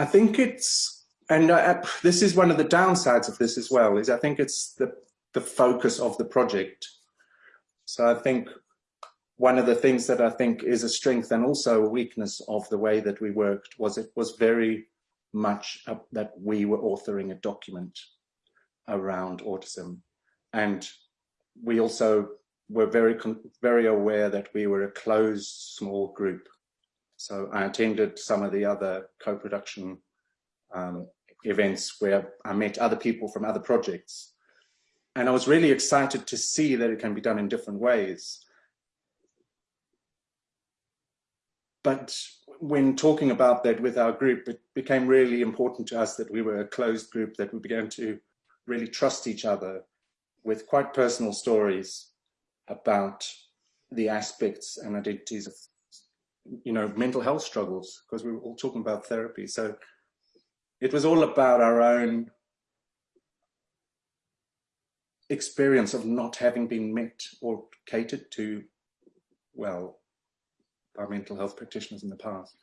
I think it's, and uh, this is one of the downsides of this as well, is I think it's the, the focus of the project. So I think one of the things that I think is a strength and also a weakness of the way that we worked was it was very much that we were authoring a document around autism. And we also were very, very aware that we were a closed small group so I attended some of the other co-production um, events where I met other people from other projects. And I was really excited to see that it can be done in different ways. But when talking about that with our group, it became really important to us that we were a closed group, that we began to really trust each other with quite personal stories about the aspects and identities of you know, mental health struggles because we were all talking about therapy. So it was all about our own experience of not having been met or catered to well by mental health practitioners in the past.